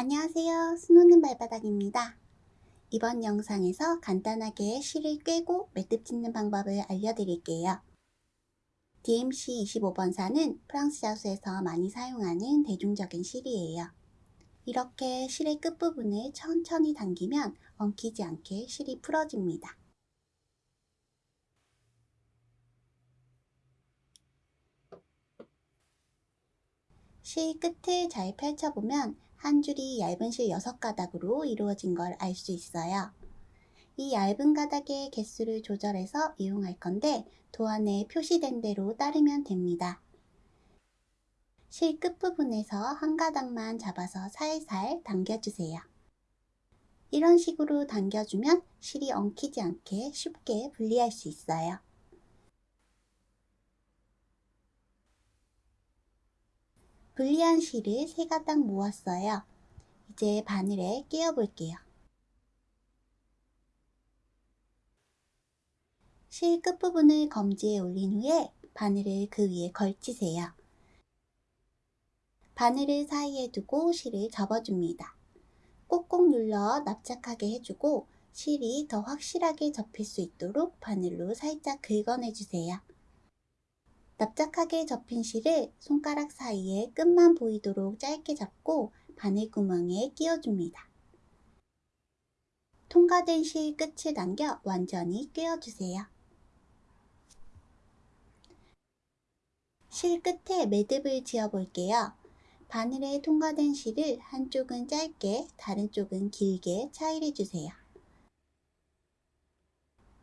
안녕하세요. 수놓는 발바닥입니다. 이번 영상에서 간단하게 실을 꿰고 매듭 짓는 방법을 알려드릴게요. DMC 25번사는 프랑스 자수에서 많이 사용하는 대중적인 실이에요. 이렇게 실의 끝부분을 천천히 당기면 엉키지 않게 실이 풀어집니다. 실 끝을 잘 펼쳐보면 한 줄이 얇은 실 6가닥으로 이루어진 걸 알 수 있어요. 이 얇은 가닥의 개수를 조절해서 이용할 건데 도안에 표시된 대로 따르면 됩니다. 실 끝부분에서 한 가닥만 잡아서 살살 당겨주세요. 이런 식으로 당겨주면 실이 엉키지 않게 쉽게 분리할 수 있어요. 분리한 실을 세 가닥 모았어요. 이제 바늘에 끼워 볼게요. 실 끝부분을 검지에 올린 후에 바늘을 그 위에 걸치세요. 바늘을 사이에 두고 실을 접어줍니다. 꼭꼭 눌러 납작하게 해주고 실이 더 확실하게 접힐 수 있도록 바늘로 살짝 긁어내주세요. 납작하게 접힌 실을 손가락 사이에 끝만 보이도록 짧게 잡고 바늘 구멍에 끼워줍니다. 통과된 실 끝을 당겨 완전히 끼워주세요. 실 끝에 매듭을 지어 볼게요. 바늘에 통과된 실을 한쪽은 짧게 다른 쪽은 길게 차이를 주세요.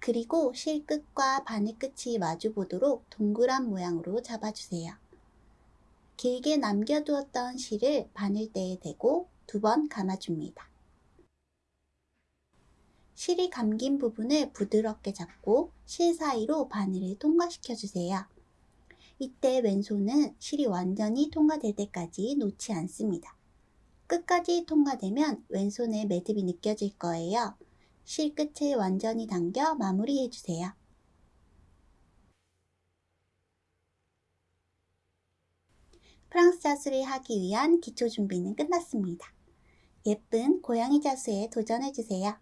그리고 실 끝과 바늘 끝이 마주 보도록 동그란 모양으로 잡아주세요. 길게 남겨두었던 실을 바늘대에 대고 두 번 감아줍니다. 실이 감긴 부분을 부드럽게 잡고 실 사이로 바늘을 통과시켜주세요. 이때 왼손은 실이 완전히 통과될 때까지 놓지 않습니다. 끝까지 통과되면 왼손의 매듭이 느껴질 거예요. 실 끝을 완전히 당겨 마무리해 주세요. 프랑스 자수를 하기 위한 기초 준비는 끝났습니다. 예쁜 고양이 자수에 도전해 주세요.